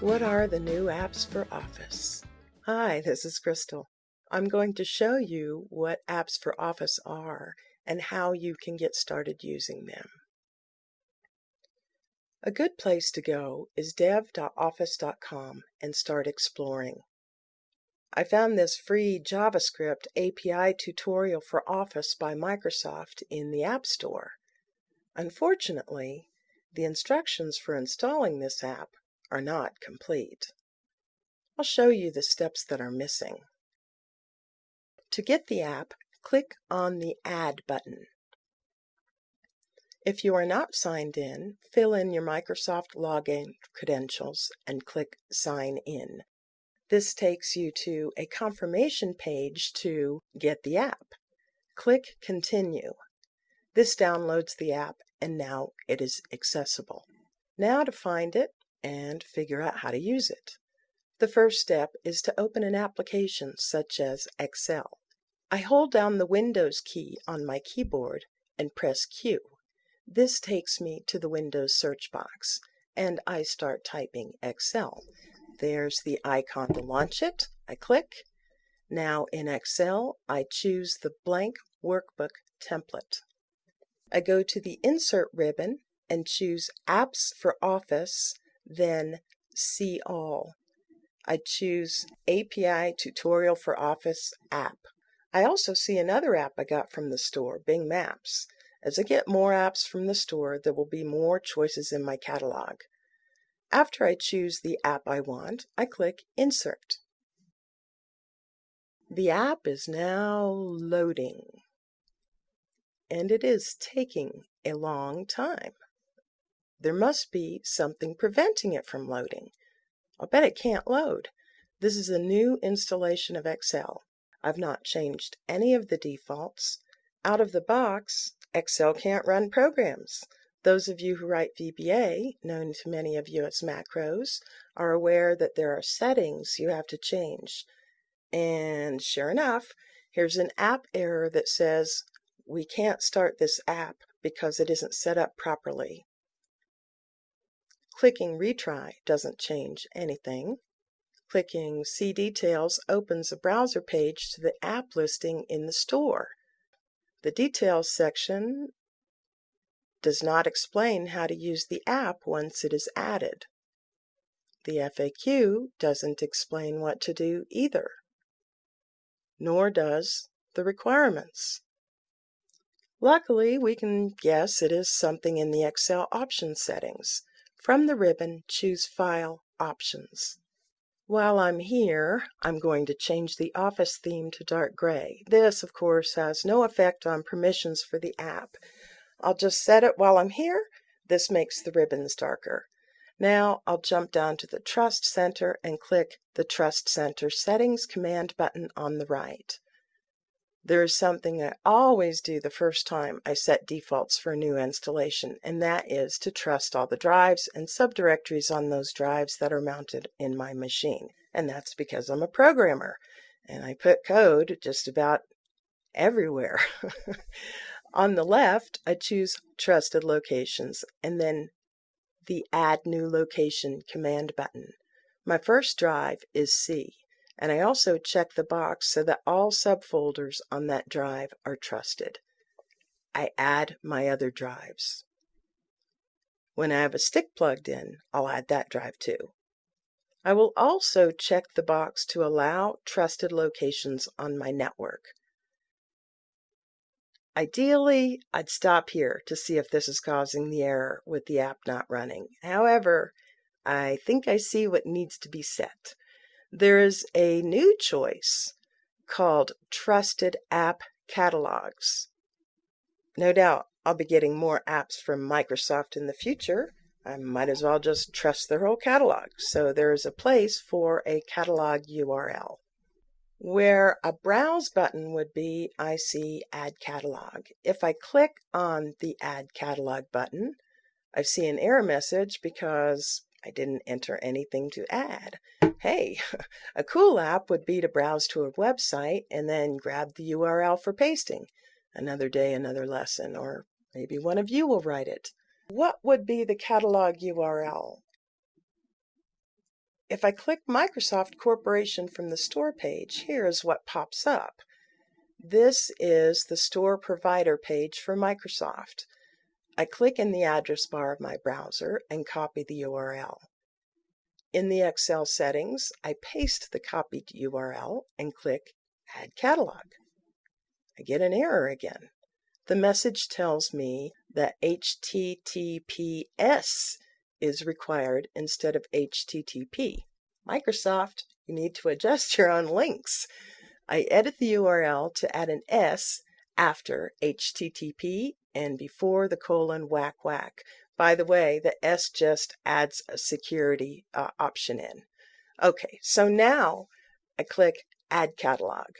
What are the new apps for Office? Hi, this is Crystal. I'm going to show you what apps for Office are and how you can get started using them. A good place to go is dev.office.com and start exploring. I found this free JavaScript API tutorial for Office by Microsoft in the App Store. Unfortunately, the instructions for installing this app are not complete. I'll show you the steps that are missing. To get the app, click on the Add button. If you are not signed in, fill in your Microsoft login credentials and click Sign In. This takes you to a confirmation page to get the app. Click Continue. This downloads the app and now it is accessible. Now to find it, and figure out how to use it. The first step is to open an application such as Excel. I hold down the Windows key on my keyboard and press Q. This takes me to the Windows search box and I start typing Excel. There's the icon to launch it. I click. Now in Excel, I choose the blank workbook template. I go to the Insert ribbon and choose Apps for Office then See All. I choose API Tutorial for Office app. I also see another app I got from the store, Bing Maps. As I get more apps from the store, there will be more choices in my catalog. After I choose the app I want, I click Insert. The app is now loading, and it is taking a long time. There must be something preventing it from loading. I'll bet it can't load. This is a new installation of Excel. I've not changed any of the defaults. Out of the box, Excel can't run programs. Those of you who write VBA, known to many of you as macros, are aware that there are settings you have to change. And sure enough, here's an app error that says we can't start this app because it isn't set up properly. Clicking Retry doesn't change anything. Clicking See Details opens a browser page to the app listing in the store. The Details section does not explain how to use the app once it is added. The FAQ doesn't explain what to do either, nor does the requirements. Luckily, we can guess it is something in the Excel option settings. From the ribbon, choose File Options. While I'm here, I'm going to change the Office theme to dark gray. This, of course, has no effect on permissions for the app. I'll just set it while I'm here. This makes the ribbons darker. Now I'll jump down to the Trust Center and click the Trust Center Settings command button on the right. There is something I always do the first time I set defaults for a new installation, and that is to trust all the drives and subdirectories on those drives that are mounted in my machine. And that's because I'm a programmer, and I put code just about everywhere. on the left, I choose Trusted Locations, and then the Add New Location command button. My first drive is C and I also check the box so that all subfolders on that drive are trusted. I add my other drives. When I have a stick plugged in, I'll add that drive too. I will also check the box to allow trusted locations on my network. Ideally, I'd stop here to see if this is causing the error with the app not running. However, I think I see what needs to be set there is a new choice called Trusted App Catalogs. No doubt I'll be getting more apps from Microsoft in the future. I might as well just trust their whole catalog. So there is a place for a catalog URL. Where a browse button would be, I see Add Catalog. If I click on the Add Catalog button, I see an error message because I didn't enter anything to add. Hey, a cool app would be to browse to a website and then grab the URL for pasting. Another day, another lesson, or maybe one of you will write it. What would be the catalog URL? if I click Microsoft Corporation from the store page, here is what pops up. This is the store provider page for Microsoft. I click in the address bar of my browser and copy the URL. In the Excel settings, I paste the copied URL and click Add Catalog. I get an error again. The message tells me that HTTPS is required instead of HTTP. Microsoft, you need to adjust your own links. I edit the URL to add an S after HTTP and before the colon whack whack. By the way, the S just adds a security uh, option in. Okay, so now I click Add Catalog.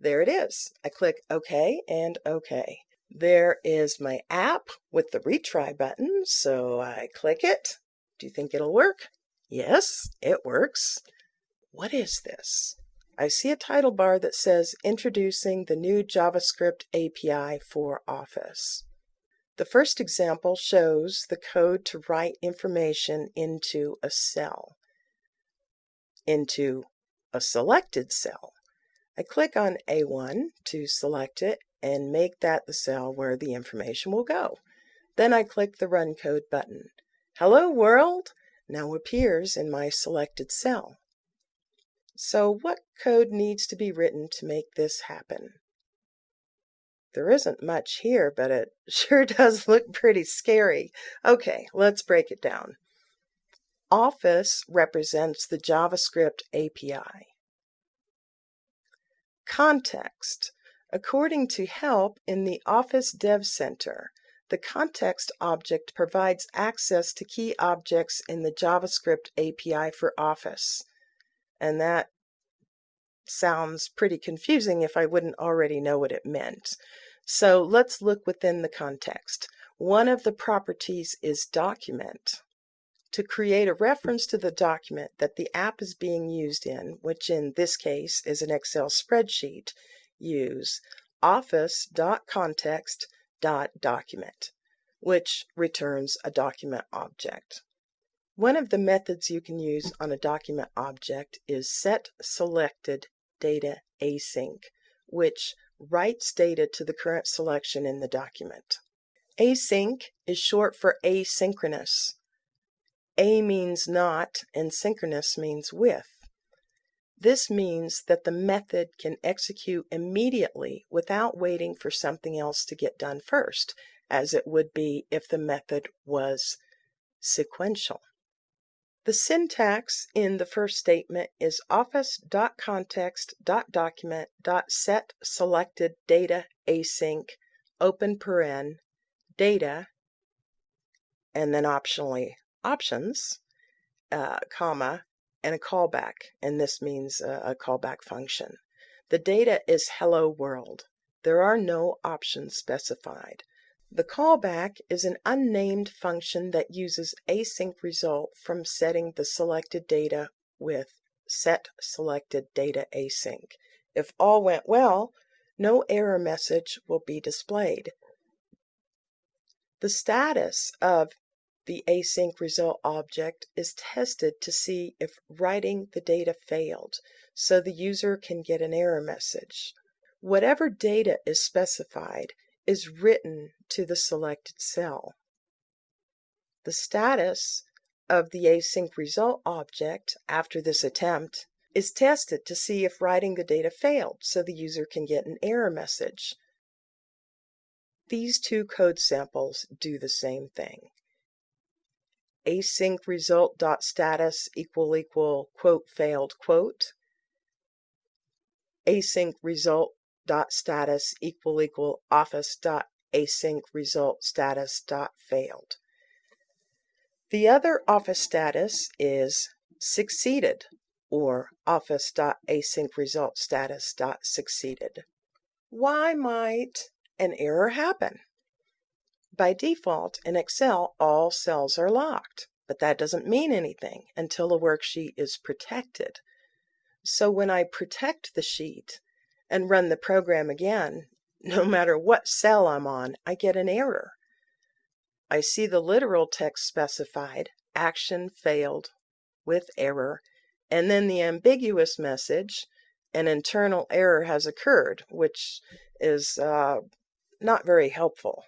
There it is. I click OK and OK. There is my app with the retry button, so I click it. Do you think it'll work? Yes, it works. What is this? I see a title bar that says Introducing the new JavaScript API for Office. The first example shows the code to write information into a cell, into a selected cell. I click on A1 to select it and make that the cell where the information will go. Then I click the Run Code button. Hello World now appears in my selected cell. So what code needs to be written to make this happen? There isn't much here, but it sure does look pretty scary. Okay, let's break it down. Office represents the JavaScript API. Context. According to help in the Office Dev Center, the context object provides access to key objects in the JavaScript API for Office. And that sounds pretty confusing if I wouldn't already know what it meant. So let's look within the context. One of the properties is document. To create a reference to the document that the app is being used in, which in this case is an Excel spreadsheet, use office.context.document, which returns a document object. One of the methods you can use on a document object is set selected data async, which writes data to the current selection in the document. Async is short for asynchronous. A means not and synchronous means with. This means that the method can execute immediately without waiting for something else to get done first, as it would be if the method was sequential. The syntax in the first statement is office.context.document.set data async open paren data and then optionally options uh, comma and a callback and this means a, a callback function. The data is hello world. There are no options specified. The callback is an unnamed function that uses async result from setting the selected data with set selected data async. If all went well, no error message will be displayed. The status of the async result object is tested to see if writing the data failed, so the user can get an error message. Whatever data is specified is written to the selected cell. The status of the async result object after this attempt is tested to see if writing the data failed so the user can get an error message. These two code samples do the same thing. Async result dot status equal equal quote failed quote. Async result dot status equal equal office dot async result status dot failed. The other office status is succeeded or office dot async result status dot succeeded. Why might an error happen? By default in Excel all cells are locked, but that doesn't mean anything until a worksheet is protected. So when I protect the sheet, and run the program again, no matter what cell I'm on, I get an error. I see the literal text specified, action failed, with error, and then the ambiguous message, an internal error has occurred, which is uh, not very helpful.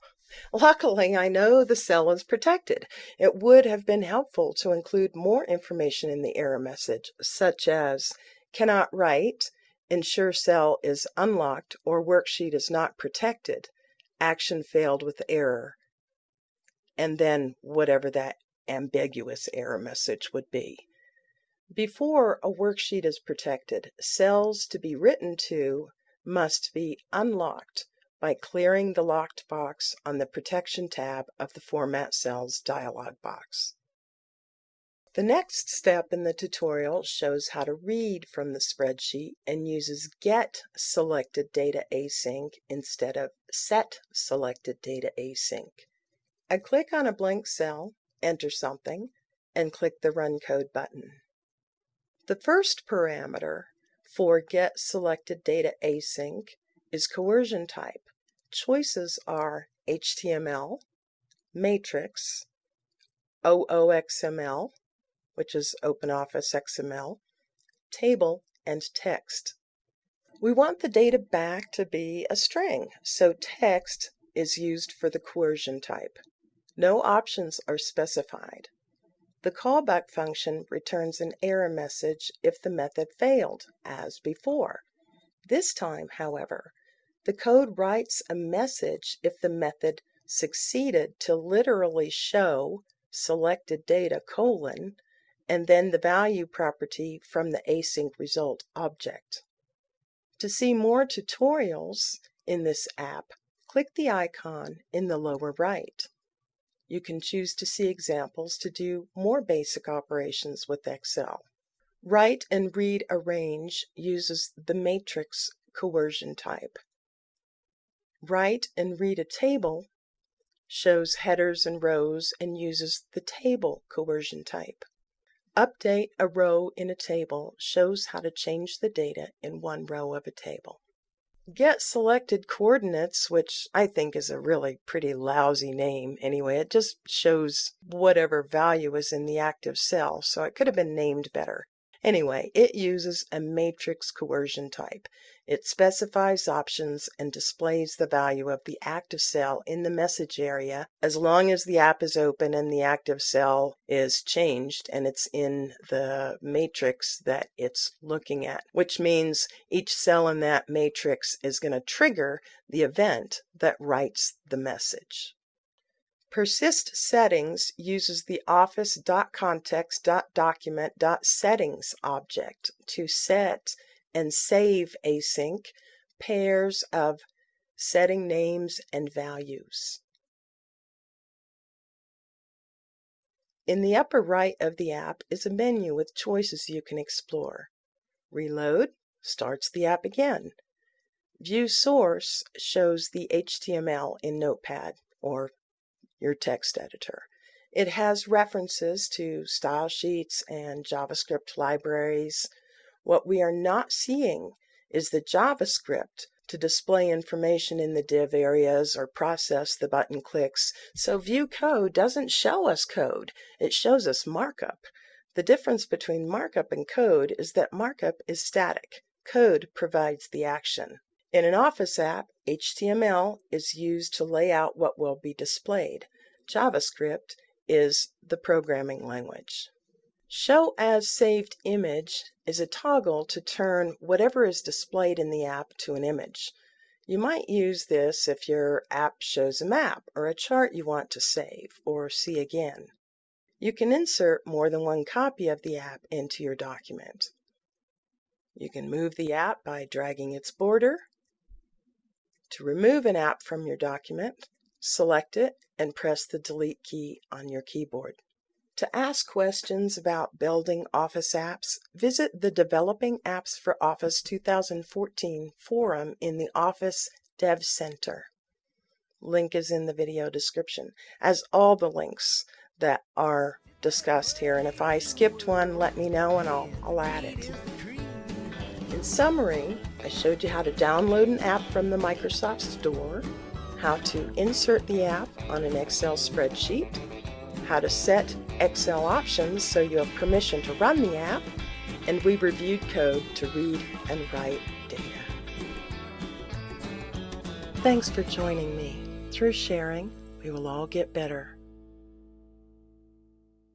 Luckily, I know the cell is protected. It would have been helpful to include more information in the error message, such as cannot write, ensure cell is unlocked or worksheet is not protected, action failed with error, and then whatever that ambiguous error message would be. Before a worksheet is protected, cells to be written to must be unlocked by clearing the locked box on the Protection tab of the Format Cells dialog box. The next step in the tutorial shows how to read from the spreadsheet and uses Get Selected Data Async instead of Set Selected Data Async. I click on a blank cell, enter something, and click the Run Code button. The first parameter for Get Selected Data Async is coercion type. Choices are HTML, matrix, OOXML, which is OpenOffice XML, table, and text. We want the data back to be a string, so text is used for the coercion type. No options are specified. The callback function returns an error message if the method failed, as before. This time, however, the code writes a message if the method succeeded to literally show selected data colon and then the value property from the async result object. To see more tutorials in this app, click the icon in the lower right. You can choose to see examples to do more basic operations with Excel. Write and read a range uses the matrix coercion type. Write and read a table shows headers and rows and uses the table coercion type. Update a row in a table shows how to change the data in one row of a table. Get selected coordinates, which I think is a really pretty lousy name anyway. It just shows whatever value is in the active cell, so it could have been named better. Anyway, it uses a matrix coercion type. It specifies options and displays the value of the active cell in the message area as long as the app is open and the active cell is changed and it's in the matrix that it's looking at, which means each cell in that matrix is going to trigger the event that writes the message. Persist settings uses the office.context.document.settings object to set and save async pairs of setting names and values. In the upper right of the app is a menu with choices you can explore. Reload starts the app again. View Source shows the HTML in Notepad, or your text editor. It has references to style sheets and JavaScript libraries. What we are not seeing is the JavaScript to display information in the div areas or process the button clicks. So view code doesn't show us code, it shows us markup. The difference between markup and code is that markup is static. Code provides the action. In an Office app, HTML is used to lay out what will be displayed. JavaScript is the programming language. Show as saved image is a toggle to turn whatever is displayed in the app to an image. You might use this if your app shows a map or a chart you want to save or see again. You can insert more than one copy of the app into your document. You can move the app by dragging its border to remove an app from your document, select it and press the Delete key on your keyboard. To ask questions about building Office apps, visit the Developing Apps for Office 2014 forum in the Office Dev Center. Link is in the video description, as all the links that are discussed here. And if I skipped one, let me know and I'll, I'll add it. In summary, I showed you how to download an app from the Microsoft Store, how to insert the app on an Excel spreadsheet, how to set Excel options so you have permission to run the app, and we reviewed code to read and write data. Thanks for joining me. Through sharing, we will all get better.